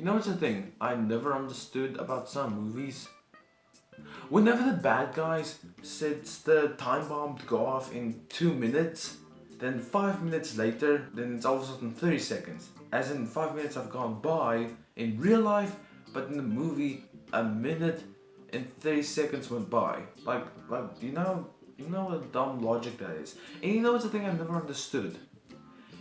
You know what's the thing I never understood about some movies? Whenever the bad guys sets the time bomb to go off in 2 minutes, then 5 minutes later, then it's all of a sudden 30 seconds. As in 5 minutes have gone by in real life, but in the movie, a minute and 30 seconds went by. Like, like you know, you know what a dumb logic that is. And you know what's the thing I never understood?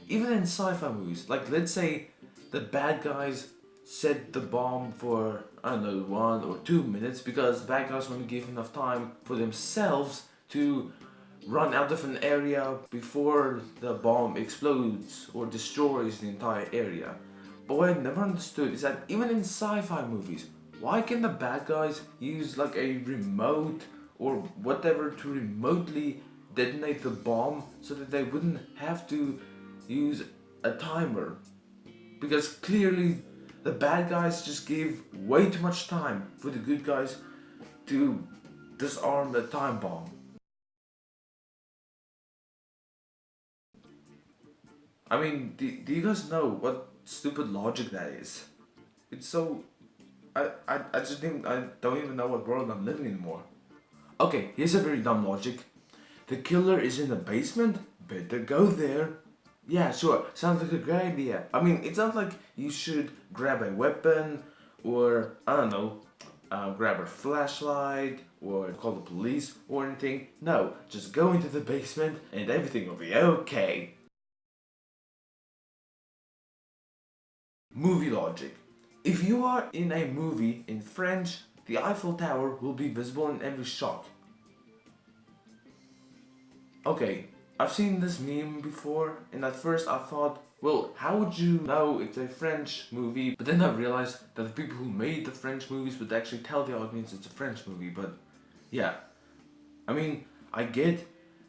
Even in sci-fi movies, like let's say the bad guys set the bomb for, I don't know, one or two minutes because the bad guys want to give enough time for themselves to run out of an area before the bomb explodes or destroys the entire area. But what I never understood is that even in sci-fi movies, why can the bad guys use like a remote or whatever to remotely detonate the bomb so that they wouldn't have to use a timer? Because clearly the bad guys just gave way too much time for the good guys to disarm the time bomb. I mean, do, do you guys know what stupid logic that is? It's so... I, I, I just didn't, I don't even know what world I'm living anymore. Okay, here's a very dumb logic. The killer is in the basement? Better go there. Yeah, sure. Sounds like a great idea. I mean, it sounds like you should grab a weapon or, I don't know, uh, grab a flashlight or call the police or anything. No, just go into the basement and everything will be okay. Movie logic. If you are in a movie in French, the Eiffel Tower will be visible in every shot. Okay, I've seen this meme before and at first I thought, well, how would you know it's a French movie? But then I realized that the people who made the French movies would actually tell the audience it's a French movie, but yeah. I mean, I get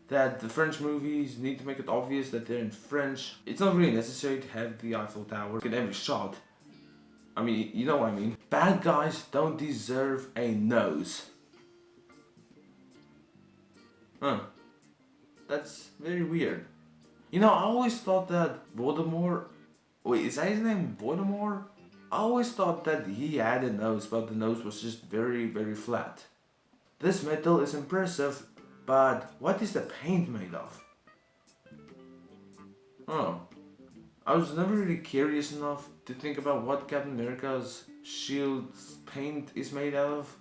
that the French movies need to make it obvious that they're in French. It's not really necessary to have the Eiffel Tower in every shot. I mean, you know what I mean. Bad guys don't deserve a nose. Huh. That's very weird. You know, I always thought that Voldemort... Wait, is that his name Voldemort? I always thought that he had a nose, but the nose was just very, very flat. This metal is impressive, but what is the paint made of? Oh. I was never really curious enough to think about what Captain America's shield's paint is made out of.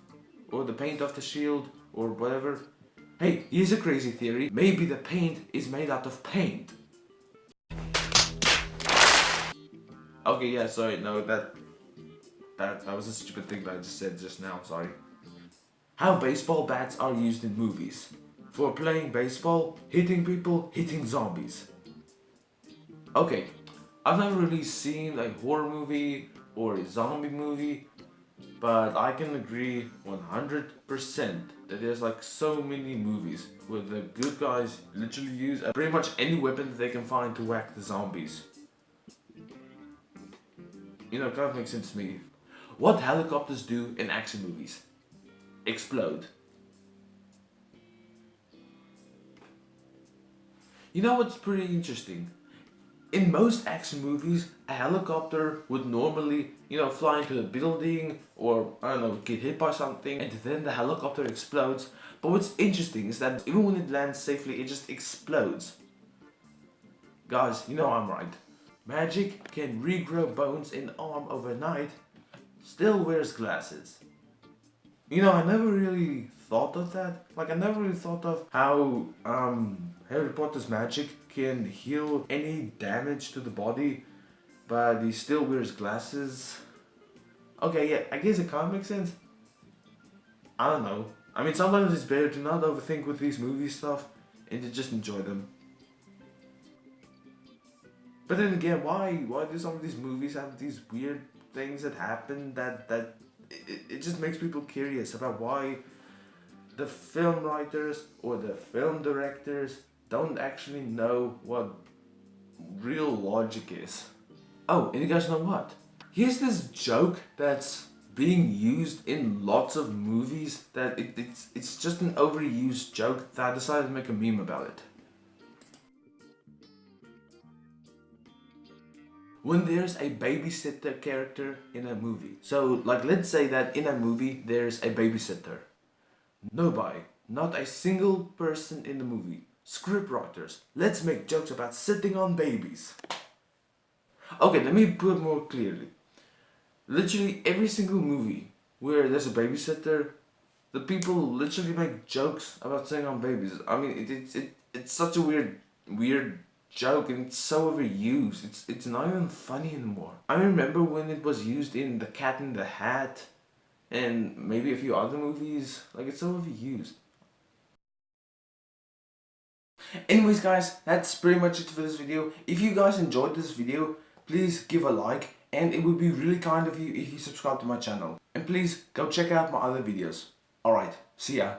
Or the paint of the shield, or whatever. Hey, here's a crazy theory. Maybe the paint is made out of paint. Okay, yeah, sorry, no, that, that, that was a stupid thing that I just said just now, sorry. How baseball bats are used in movies for playing baseball, hitting people, hitting zombies. Okay, I've never really seen a horror movie or a zombie movie, but I can agree 100% that there's like so many movies where the good guys literally use uh, pretty much any weapon that they can find to whack the zombies. You know, it kind of makes sense to me. What helicopters do in action movies? Explode. You know what's pretty interesting? In most action movies, a helicopter would normally, you know, fly into a building or, I don't know, get hit by something and then the helicopter explodes. But what's interesting is that even when it lands safely, it just explodes. Guys, you know I'm right. Magic can regrow bones in arm overnight, still wears glasses. You know, I never really thought of that. Like, I never really thought of how um, Harry Potter's magic can heal any damage to the body, but he still wears glasses. Okay, yeah, I guess it kind of makes sense. I don't know. I mean, sometimes it's better to not overthink with these movie stuff and to just enjoy them. But then again, why why do some of these movies have these weird things that happen that that it, it just makes people curious about why the film writers or the film directors don't actually know what real logic is. Oh, and you guys know what? Here's this joke that's being used in lots of movies that it, it's, it's just an overused joke that I decided to make a meme about it. When there's a babysitter character in a movie. So like let's say that in a movie there's a babysitter. Nobody, not a single person in the movie. Scriptwriters, let's make jokes about sitting on babies. Okay, let me put it more clearly. Literally every single movie where there's a babysitter, the people literally make jokes about sitting on babies. I mean, it, it, it, it's such a weird, weird joke and it's so overused. It's it's not even funny anymore. I remember when it was used in The Cat in the Hat and maybe a few other movies. Like it's so overused. Anyways guys, that's pretty much it for this video. If you guys enjoyed this video, please give a like and it would be really kind of you if you subscribe to my channel. And please go check out my other videos. Alright, see ya.